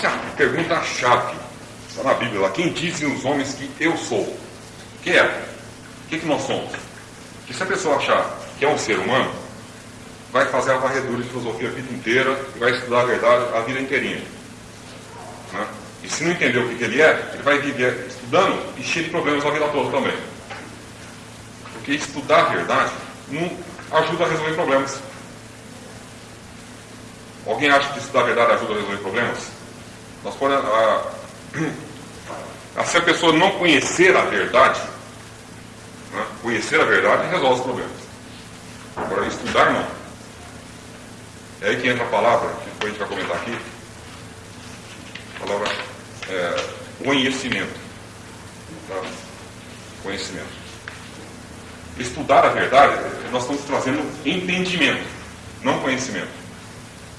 essa é a pergunta-chave. Está na Bíblia lá. Quem dizem os homens que eu sou? Que é? O que, que nós somos? Que se a pessoa achar que é um ser humano, vai fazer a varredura de filosofia a vida inteira e vai estudar a verdade a vida inteirinha. Né? E se não entender o que, que ele é, ele vai viver estudando e cheio de problemas a vida toda também. Porque estudar a verdade não ajuda a resolver problemas. Alguém acha que estudar a verdade ajuda a resolver problemas? Nós podemos, a, a, se a pessoa não conhecer a verdade, né, conhecer a verdade resolve os problemas. Agora, estudar não. É aí que entra a palavra, que depois a gente vai comentar aqui. A palavra é, conhecimento. Tá? Conhecimento. Estudar a verdade, nós estamos trazendo entendimento, não conhecimento.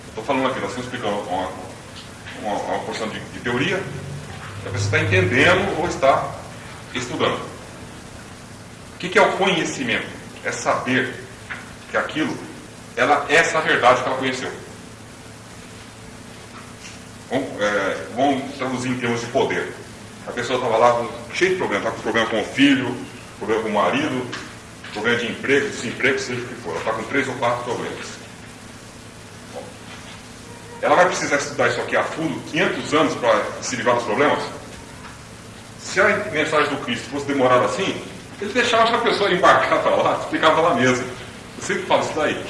Estou falando aqui, nós estamos explicando uma, uma, uma porção de, de teoria, a pessoa está entendendo ou está estudando. O que, que é o conhecimento? É saber que aquilo, ela é essa verdade que ela conheceu. Vamos, é, vamos traduzir em termos de poder. A pessoa estava lá cheia de problemas, está com problema com o filho, problema com o marido, problema de emprego, desemprego, seja o que for. Ela está com três ou quatro problemas. Ela vai precisar estudar isso aqui a fundo 500 anos para se livrar dos problemas? Se a mensagem do Cristo fosse demorar assim, ele deixava a pessoa embarcar para lá, explicava lá mesmo. Eu sempre falo isso daí.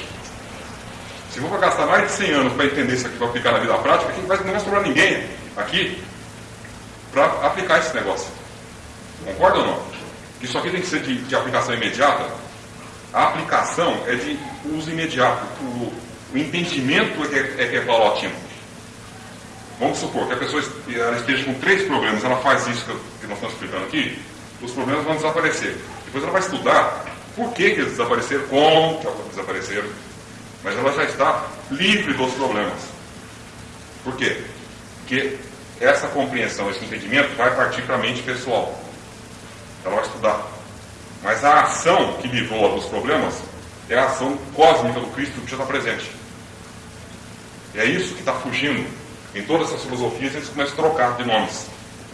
Se for para gastar mais de 100 anos para entender isso aqui, para aplicar na vida prática, não vai, não vai sobrar ninguém aqui para aplicar esse negócio. Concorda ou não? Isso aqui tem que ser de, de aplicação imediata. A aplicação é de uso imediato. O, entendimento é que é, é, que é paulatino. Vamos supor que a pessoa esteja com três problemas, ela faz isso que nós estamos explicando aqui, os problemas vão desaparecer. Depois ela vai estudar por que, que eles desapareceram, como que eles desapareceram, mas ela já está livre dos problemas. Por quê? Porque essa compreensão, esse entendimento vai partir para a mente pessoal. Ela vai estudar. Mas a ação que livrou dos problemas é a ação cósmica do Cristo que já está presente. E é isso que está fugindo. Em todas essas filosofias, eles começam a trocar de nomes.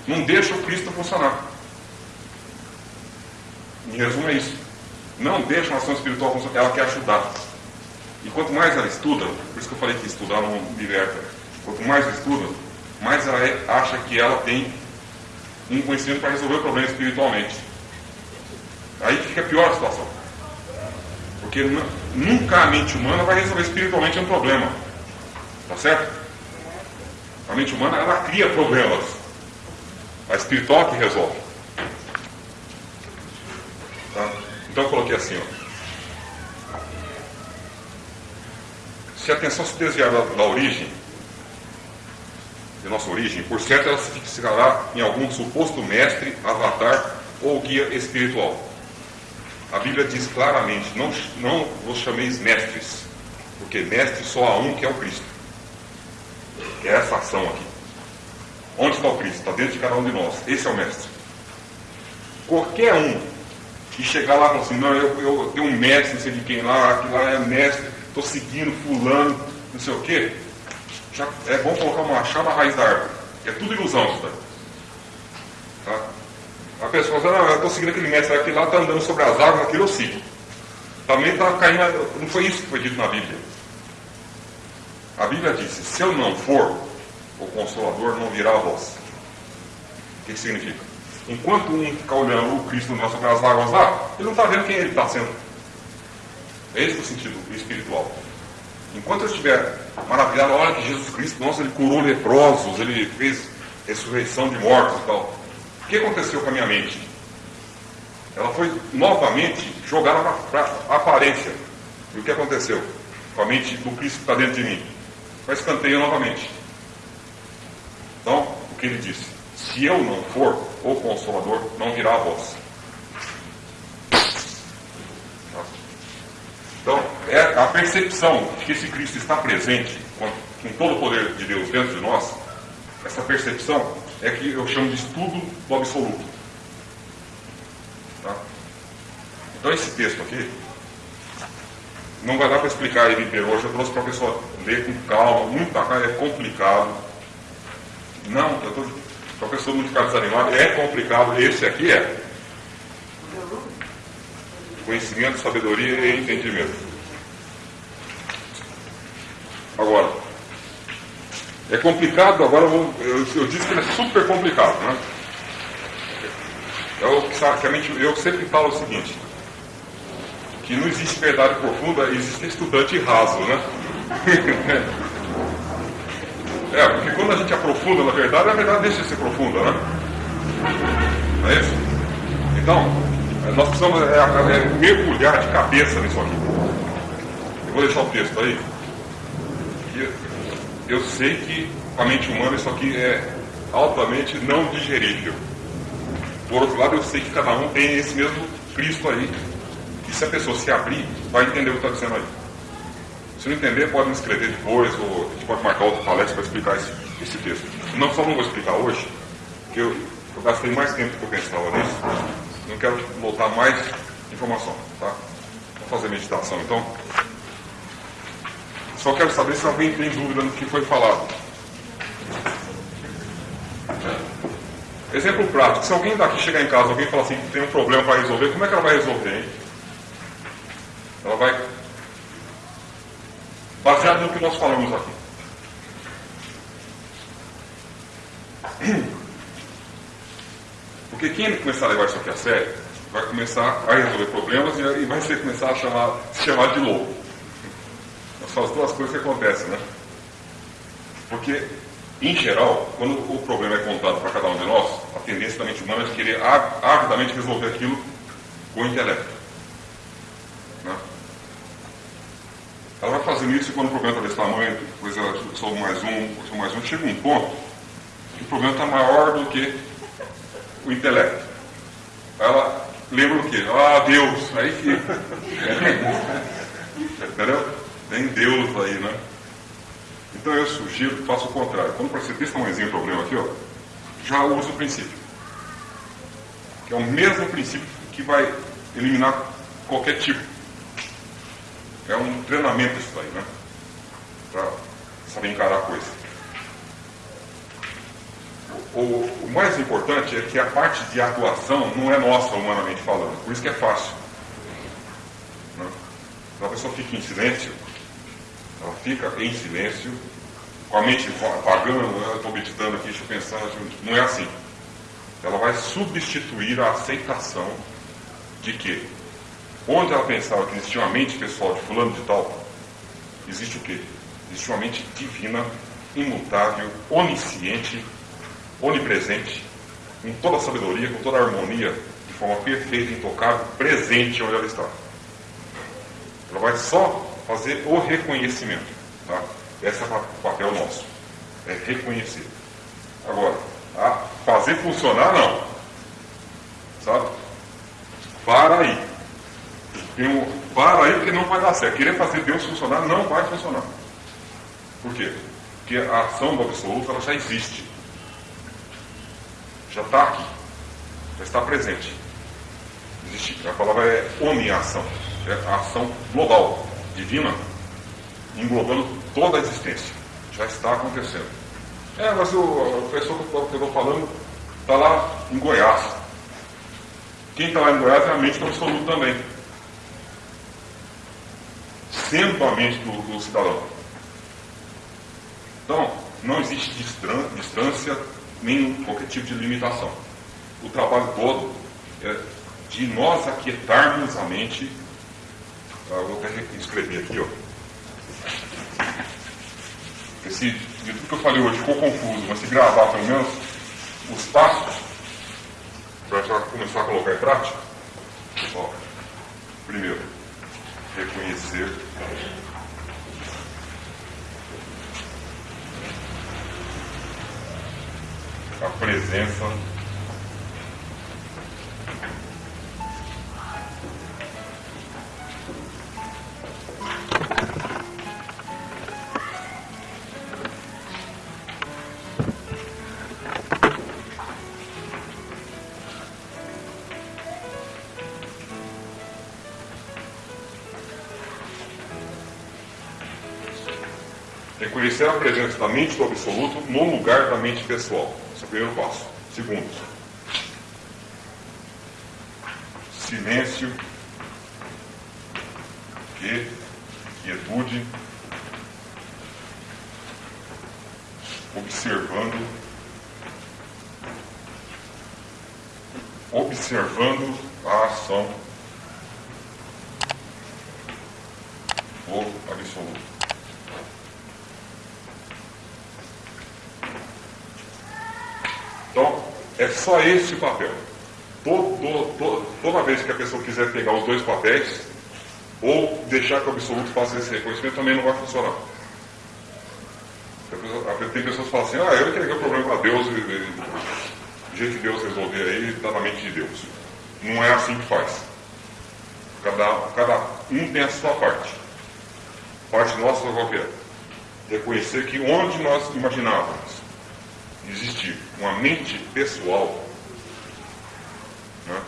Não deixa o Cristo funcionar. Em resumo, é isso. Não deixa a ação espiritual funcionar. Ela quer ajudar. E quanto mais ela estuda, por isso que eu falei que estudar não liberta. Quanto mais ela estuda, mais ela é, acha que ela tem um conhecimento para resolver o problema espiritualmente. Aí fica pior a situação. Porque nunca a mente humana vai resolver espiritualmente um problema. Tá certo? A mente humana, ela cria problemas. A espiritual que resolve. Tá? Então eu coloquei assim, ó. Se a atenção se desviar da, da origem, de nossa origem, por certo ela se fixará em algum suposto mestre, avatar ou guia espiritual. A Bíblia diz claramente: não, não vos chameis mestres, porque mestre só há um que é o Cristo é essa ação aqui. Onde está o Cristo? Está dentro de cada um de nós. Esse é o mestre. Qualquer um que chegar lá e falar assim, não, eu, eu tenho um mestre, não sei de quem lá, que lá é mestre, estou seguindo fulano, não sei o quê, já é bom colocar uma chave na raiz da árvore. É tudo ilusão isso daí. Tá? A pessoa fala, não, eu estou seguindo aquele mestre, aquele lá está andando sobre as águas, aquilo eu sigo. Também está caindo, não foi isso que foi dito na Bíblia. A Bíblia disse: se eu não for, o Consolador não virá a vós. O que, significa? Enquanto um fica olhando o Cristo no sobre as águas lá, ele não está vendo quem ele está sendo. É esse o sentido espiritual. Enquanto eu estiver maravilhado, olha que Jesus Cristo, nossa, ele curou leprosos, ele fez ressurreição de mortos e tal. O que aconteceu com a minha mente? Ela foi novamente jogada para a aparência. E o que aconteceu com a mente do Cristo que está dentro de mim? Para escanteio novamente. Então, o que ele disse? Se eu não for o Consolador, não virá a voz. Então, é a percepção de que esse Cristo está presente, com, com todo o poder de Deus dentro de nós, essa percepção é que eu chamo de estudo do absoluto. Tá? Então, esse texto aqui, não vai dar para explicar ele inteiro hoje, eu trouxe para a pessoa ler com calma, muita calma, é complicado. Não, eu estou. Para a pessoa não ficar desanimada, é complicado. Esse aqui é. Conhecimento, sabedoria e entendimento. Agora, é complicado, agora eu, vou, eu, eu, disse que ele é super complicado, né? Eu, que eu sempre falo o seguinte, que não existe verdade profunda, existe estudante raso, né? é, porque quando a gente aprofunda na verdade, a verdade deixa de ser profunda, né? Não é isso? Então, nós precisamos é, é, mergulhar de cabeça nisso aqui. Eu vou deixar o texto aí. Eu sei que a mente humana isso aqui é altamente não digerível. Por outro lado, eu sei que cada um tem esse mesmo Cristo aí e se a pessoa se abrir, vai entender o que está dizendo aí. Se não entender, pode me escrever depois, ou a gente pode marcar outra palestra para explicar esse, esse texto. Não só não vou explicar hoje, porque eu, eu gastei mais tempo do que eu pensava nisso. Não quero botar mais informação, tá? Vou fazer meditação, então. Só quero saber se alguém tem dúvida no que foi falado. Exemplo prático, se alguém daqui chegar em casa, alguém falar assim tem um problema para resolver, como é que ela vai resolver, hein? Ela vai. Baseado no que nós falamos aqui. Porque quem começar a levar isso aqui a sério, vai começar a resolver problemas e vai ser começar a chamar, se chamar de louco. São as duas coisas que acontecem, né? Porque, em geral, quando o problema é contado para cada um de nós, a tendência da mente humana é de querer avidamente resolver aquilo com o intelecto. Ela vai fazendo isso e quando o problema está desse tamanho, depois ela sobe mais um, sobe mais um, chega um ponto que o problema está maior do que o intelecto. Ela lembra o quê? Ah, Deus! Aí fica. Entendeu? Tem Deus aí, né? Então eu sugiro que faça o contrário. Quando aparecer desse tamanhozinho o problema aqui, ó, já usa o princípio. Que é o mesmo princípio que vai eliminar qualquer tipo é um treinamento isso aí, né? Para saber encarar a coisa. O, o, mais importante é que a parte de atuação não é nossa, humanamente falando. Por isso que é fácil. Né? A pessoa fica em silêncio, ela fica em silêncio, com a mente apagando, eu estou meditando aqui, deixa eu pensar, não é assim. Ela vai substituir a aceitação de que Onde ela pensava que existia uma mente pessoal de fulano de tal, existe o quê? Existe uma mente divina, imutável, onisciente, onipresente, com toda a sabedoria, com toda a harmonia, de forma perfeita, intocável, presente onde ela está. Ela vai só fazer o reconhecimento. Tá? Esse é o papel nosso. É reconhecer. Agora, fazer funcionar não. Sabe? Para aí. Tem um, para aí porque não vai dar certo. Querer fazer Deus funcionar não vai funcionar. Por quê? Porque a ação do absoluto ela já existe. Já está aqui. Já está presente. Existe, a palavra é omniação. É a ação global, divina, englobando toda a existência. Já está acontecendo. É, mas o, a pessoa que eu estou falando está lá em Goiás. Quem está lá em Goiás é a mente do absoluto também a mente do, do cidadão. Então, não existe distância nem qualquer tipo de limitação. O trabalho todo é de nós aquietarmos a mente. Eu vou até escrever aqui, ó. De tudo que eu falei hoje ficou confuso, mas se gravar pelo menos os passos, para já começar a colocar em prática. Ó, primeiro, reconhecer. A presença Reconhecer a presença da mente do absoluto no lugar da mente pessoal. Esse é o primeiro passo. Segundo, silêncio, que, quietude, observando, observando a ação do absoluto. Então, é só esse papel. Todo, todo, toda vez que a pessoa quiser pegar os dois papéis, ou deixar que o absoluto faça esse reconhecimento, também não vai funcionar. Tem pessoas que falam assim, ah, eu entreguei o problema para Deus, e, e, o jeito que Deus resolver aí está na mente de Deus. Não é assim que faz. Cada, cada um tem a sua parte. Parte nossa qual é? Reconhecer que onde nós imaginávamos existir uma mente pessoal, né?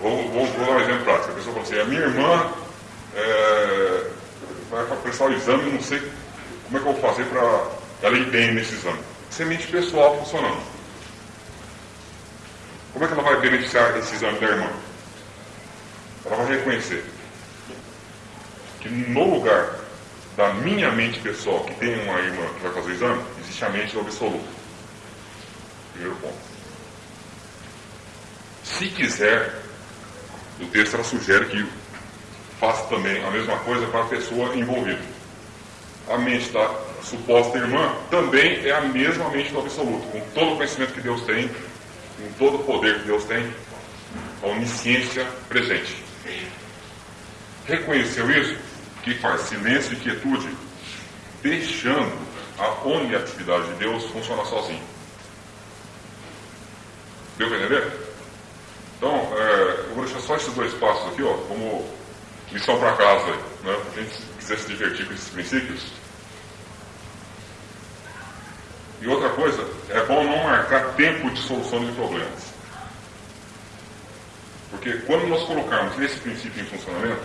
vou, vou, vou, dar um exemplo prático. A pessoa fala assim, a minha irmã é, vai prestar o exame, não sei como é que eu vou fazer para ela ir bem nesse exame. Isso é mente pessoal funcionando. Como é que ela vai beneficiar esse exame da irmã? Ela vai reconhecer que no lugar da minha mente pessoal, que tem uma irmã que vai fazer o exame, existe a mente do absoluto. Primeiro ponto. Se quiser, o texto ela sugere que faça também a mesma coisa para a pessoa envolvida. A mente da suposta irmã também é a mesma mente do absoluto, com todo o conhecimento que Deus tem, com todo o poder que Deus tem, a onisciência presente. Reconheceu isso? Que faz silêncio e quietude, deixando a oniatividade de Deus funcionar sozinho. Deu para entender? Então, é, eu vou deixar só esses dois passos aqui, ó, como lição para casa, né? a gente quiser se divertir com esses princípios. E outra coisa, é bom não marcar tempo de solução de problemas. Porque quando nós colocarmos esse princípio em funcionamento,